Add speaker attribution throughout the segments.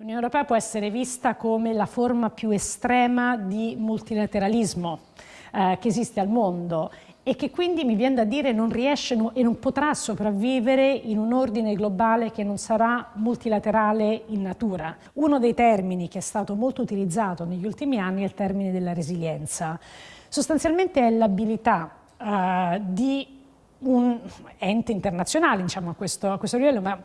Speaker 1: L'Unione Europea può essere vista come la forma più estrema di multilateralismo eh, che esiste al mondo e che quindi mi viene da dire non riesce e non potrà sopravvivere in un ordine globale che non sarà multilaterale in natura. Uno dei termini che è stato molto utilizzato negli ultimi anni è il termine della resilienza. Sostanzialmente è l'abilità uh, di un ente internazionale, diciamo a questo, a questo livello, ma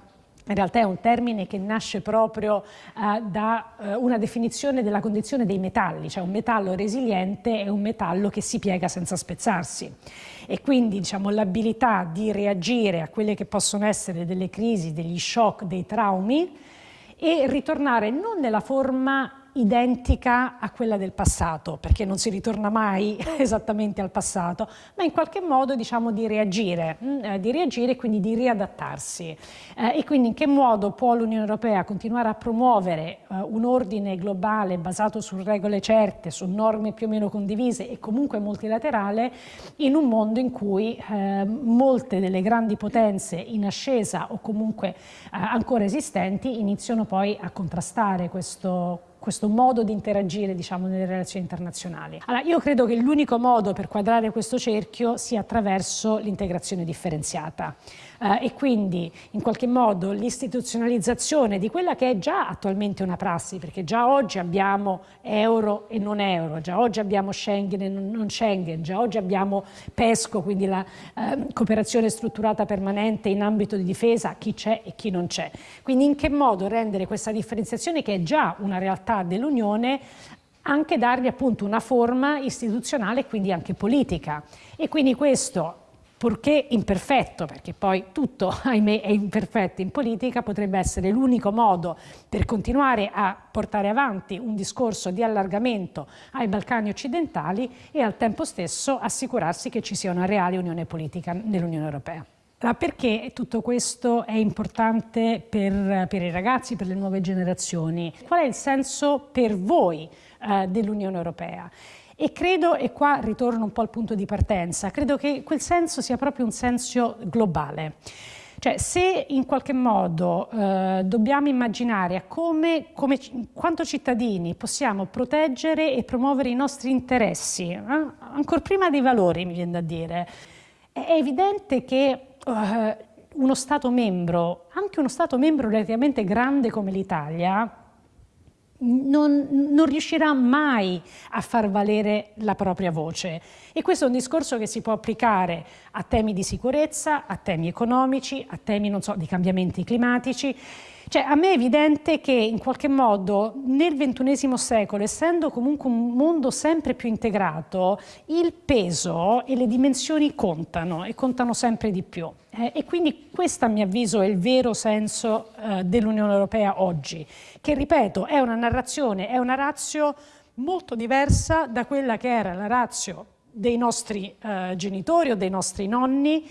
Speaker 1: in realtà è un termine che nasce proprio uh, da uh, una definizione della condizione dei metalli, cioè un metallo resiliente è un metallo che si piega senza spezzarsi. E quindi diciamo, l'abilità di reagire a quelle che possono essere delle crisi, degli shock, dei traumi e ritornare non nella forma identica a quella del passato, perché non si ritorna mai esattamente al passato, ma in qualche modo diciamo di reagire, mm, eh, di reagire e quindi di riadattarsi. Eh, e quindi in che modo può l'Unione Europea continuare a promuovere eh, un ordine globale basato su regole certe, su norme più o meno condivise e comunque multilaterale in un mondo in cui molte delle grandi potenze in ascesa o comunque ancora esistenti iniziano poi a contrastare questo questo modo di interagire diciamo, nelle relazioni internazionali. Allora, io credo che l'unico modo per quadrare questo cerchio sia attraverso l'integrazione differenziata eh, e quindi in qualche modo l'istituzionalizzazione di quella che è già attualmente una prassi, perché già oggi abbiamo euro e non euro, già oggi abbiamo Schengen e non Schengen, già oggi abbiamo PESCO, quindi la eh, cooperazione strutturata permanente in ambito di difesa, chi c'è e chi non c'è. Quindi in che modo rendere questa differenziazione che è già una realtà dell'Unione anche dargli appunto una forma istituzionale e quindi anche politica. E quindi questo purché imperfetto, perché poi tutto, ahimè, è imperfetto in politica, potrebbe essere l'unico modo per continuare a portare avanti un discorso di allargamento ai Balcani occidentali e al tempo stesso assicurarsi che ci sia una reale unione politica nell'Unione Europea. Allora, perché tutto questo è importante per, per, i ragazzi, per le nuove generazioni? Qual è il senso per voi eh, dell'Unione Europea? E credo, e qua ritorno un po' al punto di partenza, credo che quel senso sia proprio un senso globale. Cioè, se in qualche modo eh, dobbiamo immaginare come, come, quanto cittadini possiamo proteggere e promuovere i nostri interessi, eh, ancora prima dei valori, mi viene da dire, è evidente che eh, uno Stato membro, anche uno Stato membro relativamente grande come l'Italia, non, non, riuscirà mai a far valere la propria voce. E questo è un discorso che si può applicare a temi di sicurezza, a temi economici, a temi so, di cambiamenti climatici. Cioè, a me è evidente che in qualche modo nel XXI secolo, essendo comunque un mondo sempre più integrato, il peso e le dimensioni contano e contano sempre di più. Eh, e quindi questo a mio avviso è il vero senso eh, dell'Unione Europea oggi, che ripeto è una narrazione, è una razio molto diversa da quella che era la razio dei nostri eh, genitori o dei nostri nonni,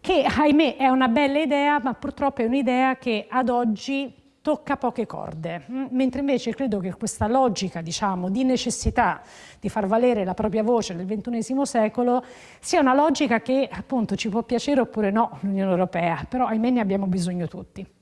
Speaker 1: che ahimè è una bella idea, ma purtroppo è un'idea che ad oggi tocca poche corde, mm, mentre invece credo che questa logica diciamo, di necessità di far valere la propria voce nel XXI secolo sia una logica che appunto ci può piacere oppure no l'Unione Europea, però ahimè ne abbiamo bisogno tutti.